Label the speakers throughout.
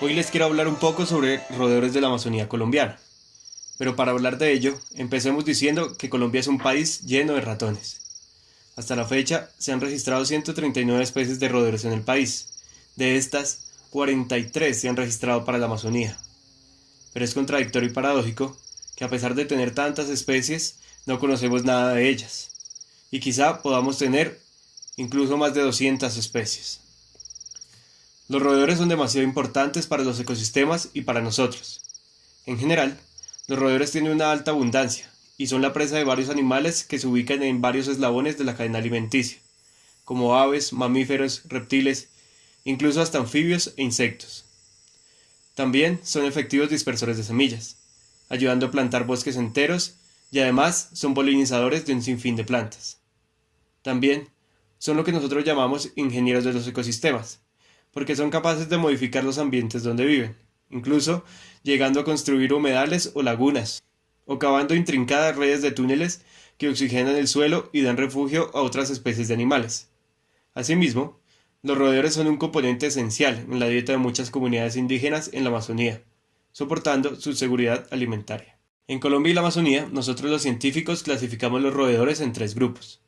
Speaker 1: Hoy les quiero hablar un poco sobre roedores de la Amazonía colombiana. Pero para hablar de ello, empecemos diciendo que Colombia es un país lleno de ratones. Hasta la fecha se han registrado 139 especies de roedores en el país. De estas, 43 se han registrado para la Amazonía. Pero es contradictorio y paradójico que a pesar de tener tantas especies, no conocemos nada de ellas. Y quizá podamos tener incluso más de 200 especies. Los roedores son demasiado importantes para los ecosistemas y para nosotros. En general, los roedores tienen una alta abundancia y son la presa de varios animales que se ubican en varios eslabones de la cadena alimenticia, como aves, mamíferos, reptiles, incluso hasta anfibios e insectos. También son efectivos dispersores de semillas, ayudando a plantar bosques enteros y además son polinizadores de un sinfín de plantas. También son lo que nosotros llamamos ingenieros de los ecosistemas, porque son capaces de modificar los ambientes donde viven, incluso llegando a construir humedales o lagunas, o cavando intrincadas redes de túneles que oxigenan el suelo y dan refugio a otras especies de animales. Asimismo, los roedores son un componente esencial en la dieta de muchas comunidades indígenas en la Amazonía, soportando su seguridad alimentaria. En Colombia y la Amazonía, nosotros los científicos clasificamos los roedores en tres grupos.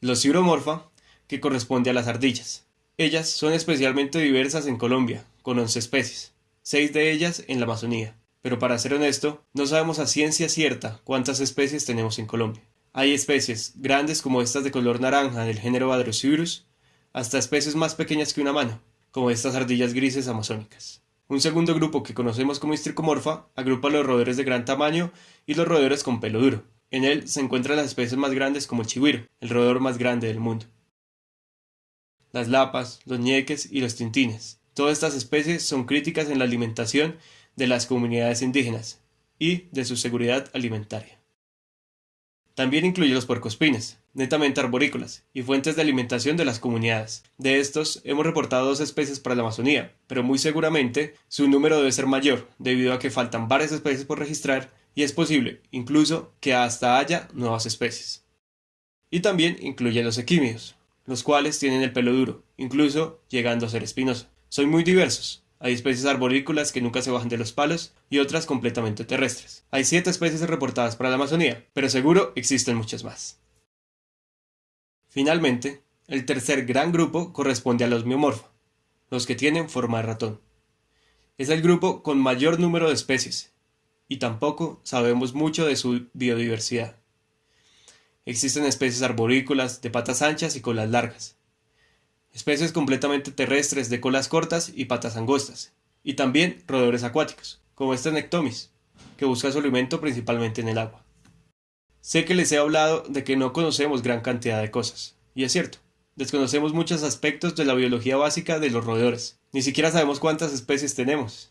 Speaker 1: Los ciuromorfa, que corresponde a las ardillas, ellas son especialmente diversas en Colombia, con 11 especies, seis de ellas en la Amazonía. Pero para ser honesto, no sabemos a ciencia cierta cuántas especies tenemos en Colombia. Hay especies grandes como estas de color naranja del género Badrosiurus, hasta especies más pequeñas que una mano, como estas ardillas grises amazónicas. Un segundo grupo que conocemos como Histricomorfa agrupa los roedores de gran tamaño y los roedores con pelo duro. En él se encuentran las especies más grandes como el chigüiro, el roedor más grande del mundo las lapas, los ñeques y los tintines. Todas estas especies son críticas en la alimentación de las comunidades indígenas y de su seguridad alimentaria. También incluye los puercoespines, netamente arborícolas, y fuentes de alimentación de las comunidades. De estos hemos reportado dos especies para la Amazonía, pero muy seguramente su número debe ser mayor, debido a que faltan varias especies por registrar y es posible, incluso, que hasta haya nuevas especies. Y también incluye los equímeos, los cuales tienen el pelo duro, incluso llegando a ser espinoso. Son muy diversos. Hay especies arborícolas que nunca se bajan de los palos y otras completamente terrestres. Hay siete especies reportadas para la Amazonía, pero seguro existen muchas más. Finalmente, el tercer gran grupo corresponde a los miomorfa, los que tienen forma de ratón. Es el grupo con mayor número de especies, y tampoco sabemos mucho de su biodiversidad. Existen especies arborícolas de patas anchas y colas largas, especies completamente terrestres de colas cortas y patas angostas, y también roedores acuáticos, como este Nectomis, que busca su alimento principalmente en el agua. Sé que les he hablado de que no conocemos gran cantidad de cosas, y es cierto, desconocemos muchos aspectos de la biología básica de los roedores, ni siquiera sabemos cuántas especies tenemos,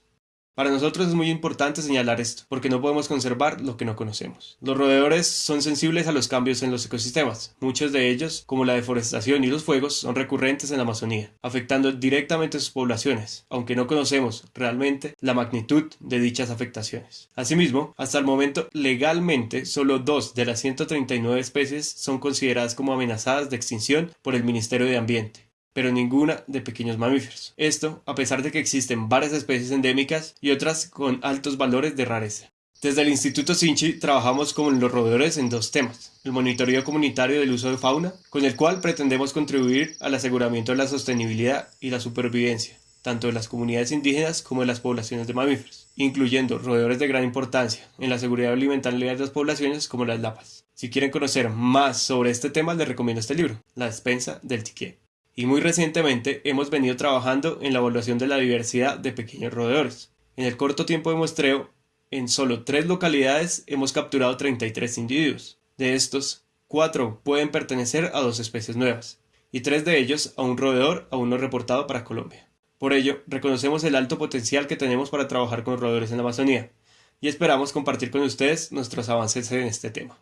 Speaker 1: para nosotros es muy importante señalar esto, porque no podemos conservar lo que no conocemos. Los roedores son sensibles a los cambios en los ecosistemas. Muchos de ellos, como la deforestación y los fuegos, son recurrentes en la Amazonía, afectando directamente a sus poblaciones, aunque no conocemos realmente la magnitud de dichas afectaciones. Asimismo, hasta el momento, legalmente, solo dos de las 139 especies son consideradas como amenazadas de extinción por el Ministerio de Ambiente pero ninguna de pequeños mamíferos. Esto a pesar de que existen varias especies endémicas y otras con altos valores de rareza. Desde el Instituto Sinchi trabajamos con los roedores en dos temas, el monitoreo comunitario del uso de fauna, con el cual pretendemos contribuir al aseguramiento de la sostenibilidad y la supervivencia, tanto de las comunidades indígenas como de las poblaciones de mamíferos, incluyendo roedores de gran importancia en la seguridad alimentaria de las poblaciones como las lapas. Si quieren conocer más sobre este tema les recomiendo este libro, La despensa del tiqué y muy recientemente hemos venido trabajando en la evaluación de la diversidad de pequeños roedores. En el corto tiempo de muestreo, en solo tres localidades hemos capturado 33 individuos. De estos, cuatro pueden pertenecer a dos especies nuevas, y tres de ellos a un roedor aún no reportado para Colombia. Por ello, reconocemos el alto potencial que tenemos para trabajar con roedores en la Amazonía, y esperamos compartir con ustedes nuestros avances en este tema.